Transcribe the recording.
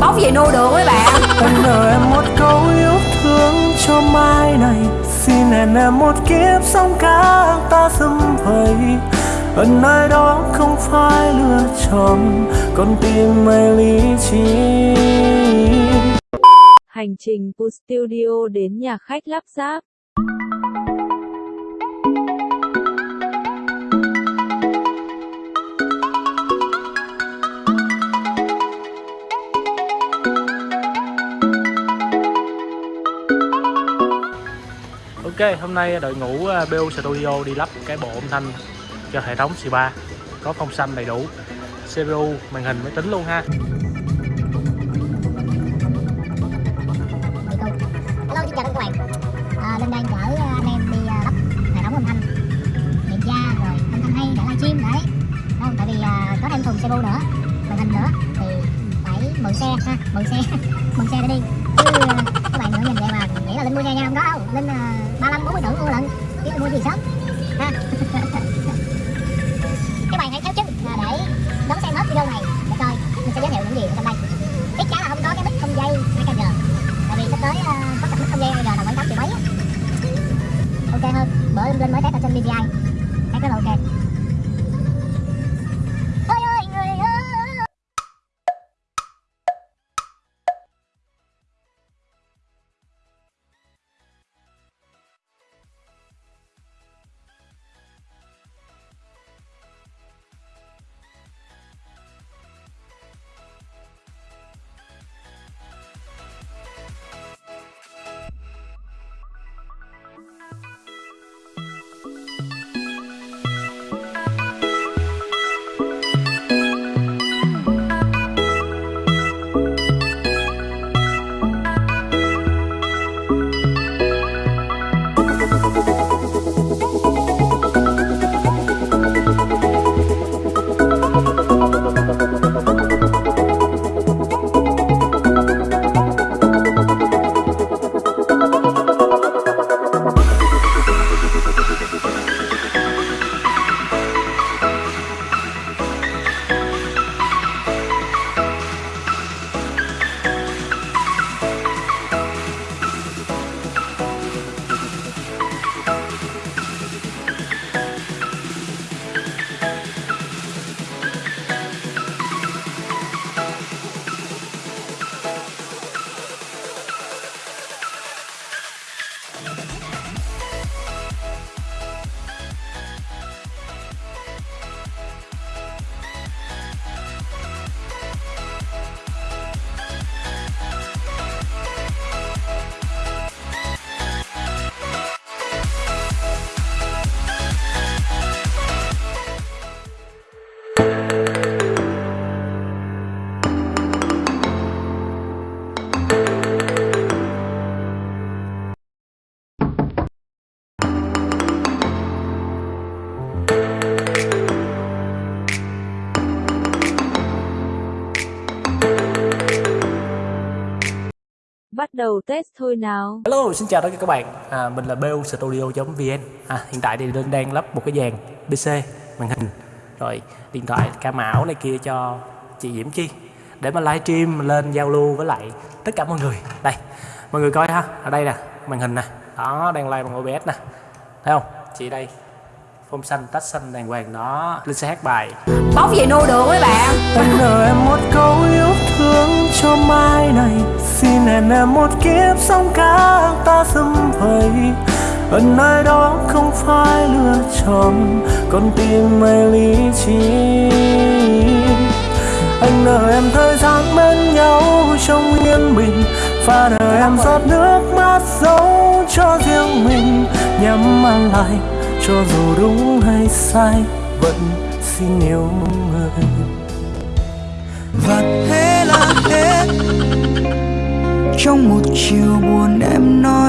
bóc về nuôi được mấy bạn. Anh nợ em một câu yêu thương cho mai này. Xin hẹn em một kiếp sống khác ta xâm vầy. Ở nơi đó không phải lựa chọn con tim mây lý trí. Hành trình của studio đến nhà khách lắp ráp. Ok, hôm nay đội ngũ à, uh, BU Studio đi lắp cái bộ âm thanh cho hệ thống C3 có phong xanh đầy đủ CPU, màn hình, máy tính luôn ha. Hello, xin chào tất cả các bạn à, Linh đang chở à, anh em đi à, lắp hệ thống âm thanh. Điện tra rồi âm thanh hay để livestream đấy. Đúng không? Tại vì có thêm thùng CPU nữa màn hình nữa thì phải mượn xe ha mượn xe mượn xe để đi. Chứ các bạn nữa nhìn vậy mà là linh mua nhà nha không có đâu linh uh, 35 40 tuổi mua lận. Chứ mua gì sớm? Ha. Các bạn hãy theo chân uh, để đón xem hết video này để coi mình sẽ giới thiệu những gì ở trong đây. Chắc chắn là không có cái mic không dây 2 kg tại vì sắp tới uh, có cặp mic không dây 2 kg là khoảng tám triệu mấy ok hơn bởi linh mới test ở trên bvi cái rất là ok. Bắt đầu test thôi nào. Hello, xin chào tất cả các bạn. À, Mình là BU Studio.vn à, Hiện tại thì Linh đang lắp một cái dàn PC, màn hình. Rồi điện thoại, cam ảo này kia cho chị Diễm Chi. Để mà livestream lên giao lưu với lại tất cả mọi người. Đây, mọi người coi ha. Ở đây nè, màn hình nè. Đó, đang live bằng OBS nè. Thấy không? Chị đây Phông xanh, tách xanh đàng hoàng. Đó Linh sẽ hát bài. Bóc về nuôi được mấy bạn. Anh nợ em một câu yêu thương cho mai này xin hẹn em một kiếp sống khác ta xâm vầy ân nơi đó không phải lựa chọn con tim mây lý trí. Anh nợ em thời gian bên nhau trong yên bình và nợ em giọt nước mắt giấu cho riêng mình. Nhắm mắt lại, cho dù đúng hay sai, vẫn xin yêu người. Trong một chiều buồn em nói